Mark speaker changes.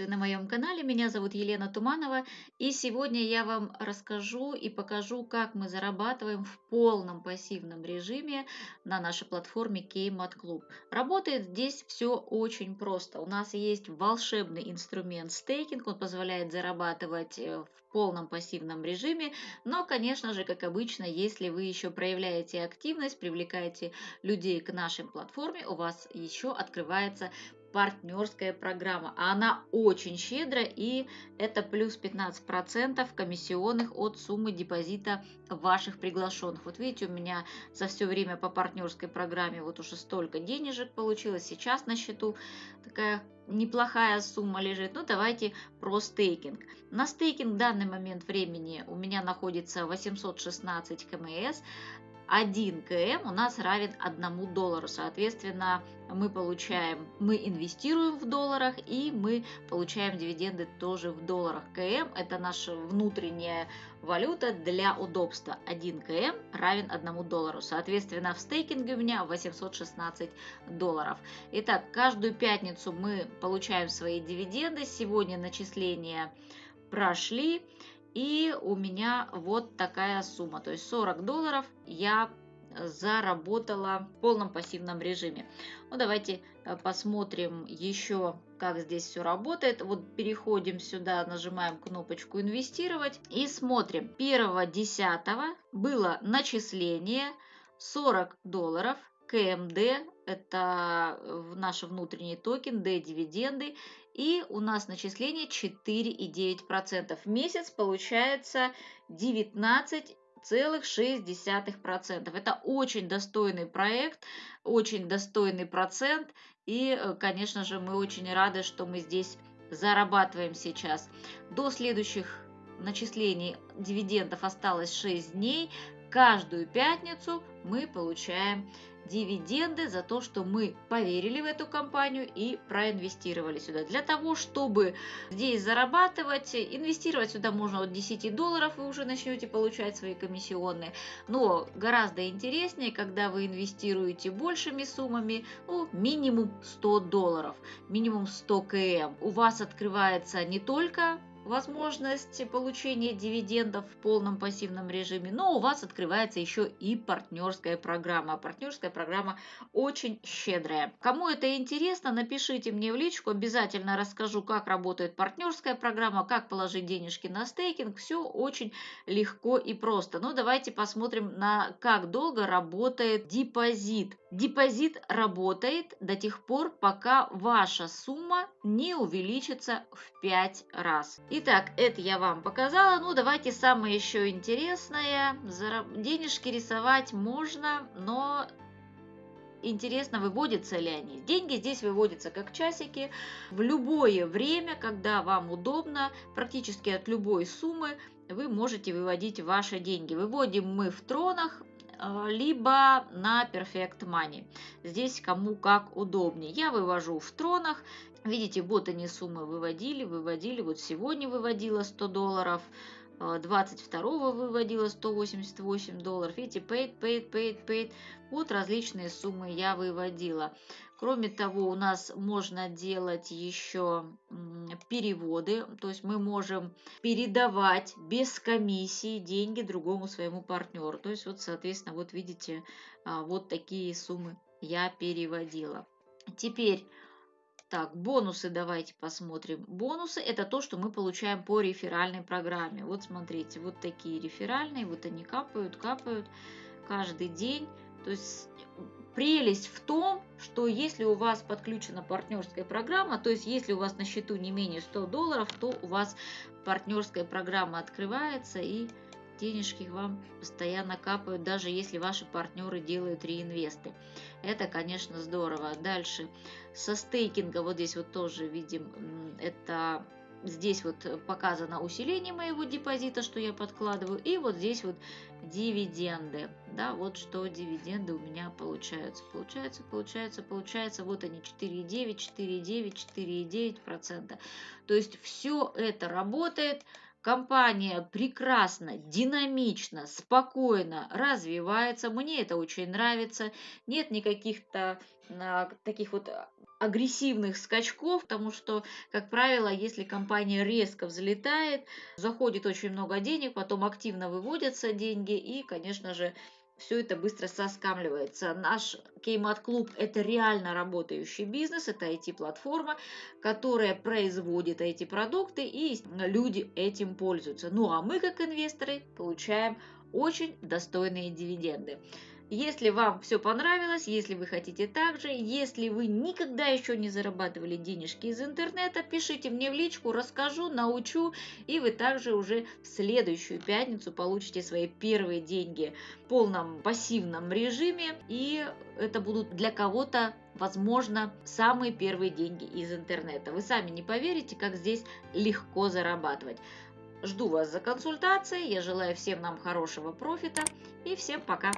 Speaker 1: приветствую на моем канале. Меня зовут Елена Туманова. И сегодня я вам расскажу и покажу, как мы зарабатываем в полном пассивном режиме на нашей платформе Kmart Club. Работает здесь все очень просто. У нас есть волшебный инструмент стейкинг. Он позволяет зарабатывать э, в полном пассивном режиме. Но, конечно же, как обычно, если вы еще проявляете активность, привлекаете людей к нашей платформе, у вас еще открывается партнерская программа. А она очень щедрая и это плюс 15% комиссионных от суммы депозита ваших приглашенных. Вот видите, у меня за все время по партнерской программе вот уже столько денежек получилось. Сейчас на счету такая неплохая сумма лежит. Ну, давайте про стейкинг. На стейкинг в данный момент времени у меня находится 816 КМС. 1 КМ у нас равен 1 доллару. Соответственно, мы получаем, мы инвестируем в долларах и мы получаем дивиденды тоже в долларах. КМ – это наша внутренняя валюта для удобства. 1 КМ равен 1 доллару. Соответственно, в стейкинге у меня 816 долларов. Итак, каждую пятницу мы получаем свои дивиденды. Сегодня начисления прошли. И у меня вот такая сумма, то есть 40 долларов я заработала в полном пассивном режиме. Ну, давайте э, посмотрим еще, как здесь все работает. Вот переходим сюда, нажимаем кнопочку «Инвестировать» и смотрим. 1.10 было начисление 40 долларов. КМД – это наш внутренний токен, D-дивиденды. И у нас начисление 4,9%. В месяц получается 19,6%. Это очень достойный проект, очень достойный процент. И, э, конечно же, мы очень рады, что мы здесь зарабатываем сейчас. До следующих начислений дивидендов осталось 6 дней. Каждую пятницу мы получаем дивиденды за то, что мы поверили в эту компанию и проинвестировали сюда. Для того, чтобы здесь зарабатывать, инвестировать сюда можно от 10 долларов, вы уже начнете получать свои комиссионные. Но гораздо интереснее, когда вы инвестируете большими суммами, ну, минимум 100 долларов, минимум 100 км. У вас открывается не только возможность получения дивидендов в полном пассивном режиме, но у вас открывается еще и партнерская программа. Партнерская программа очень щедрая. Кому это интересно, напишите мне в личку, обязательно расскажу, как работает партнерская программа, как положить денежки на стейкинг. Все очень легко и просто. Но давайте посмотрим на как долго работает депозит. Депозит работает до тех пор, пока ваша сумма не увеличится в 5 раз. Итак, это я вам показала. Ну, давайте самое еще интересное. Денежки рисовать можно, но интересно, выводятся ли они. Деньги здесь выводятся как часики в любое время, когда вам удобно, практически от любой суммы вы можете выводить ваши деньги. Выводим мы в тронах, либо на Perfect Money. Здесь кому как удобнее. Я вывожу в тронах. Видите, вот они суммы выводили, выводили. Вот сегодня выводила 100 долларов. 22 а, выводила 188 долларов. Видите, paid, paid, paid, paid. Вот различные суммы я выводила. Кроме того, у нас можно делать еще переводы, то есть мы можем передавать без комиссии деньги другому своему партнеру. То есть вот, соответственно, вот видите, а, вот такие суммы я переводила. Теперь так, бонусы давайте посмотрим. Бонусы это то, что мы получаем по реферальной программе. Вот смотрите, вот такие реферальные, вот они капают, капают каждый день. То есть прелесть в том, что если у вас подключена партнерская программа, то есть если у вас на счету не менее 100 долларов, то у вас партнерская программа открывается и денежки вам постоянно капают, даже если ваши партнеры делают реинвесты. Это, конечно, здорово. Дальше, со стейкинга, вот здесь вот тоже видим, это здесь вот показано усиление моего депозита, что я подкладываю, и вот здесь вот дивиденды, да, вот что дивиденды у меня получаются, получается, получается, получается, вот они 4,9, 4,9, 4,9 процента, то есть все это работает, Компания прекрасно, динамично, спокойно развивается. Мне это очень нравится. Нет никаких-то а, таких вот агрессивных скачков, потому что, как правило, если компания резко взлетает, заходит очень много денег, потом активно выводятся деньги, и, конечно же, все это быстро соскамливается. Наш Кеймат-клуб – это реально работающий бизнес, это IT-платформа, которая производит эти продукты, и люди этим пользуются. Ну а мы, как инвесторы, получаем очень достойные дивиденды. Если вам все понравилось, если вы хотите так же, если вы никогда еще не зарабатывали денежки из интернета, пишите мне в личку, расскажу, научу, и вы также уже в следующую пятницу получите свои первые деньги в полном пассивном режиме, и это будут для кого-то возможно, самые первые деньги из интернета. Вы сами не поверите, как здесь легко зарабатывать. Жду вас за консультацией. Я желаю всем нам хорошего профита и всем пока.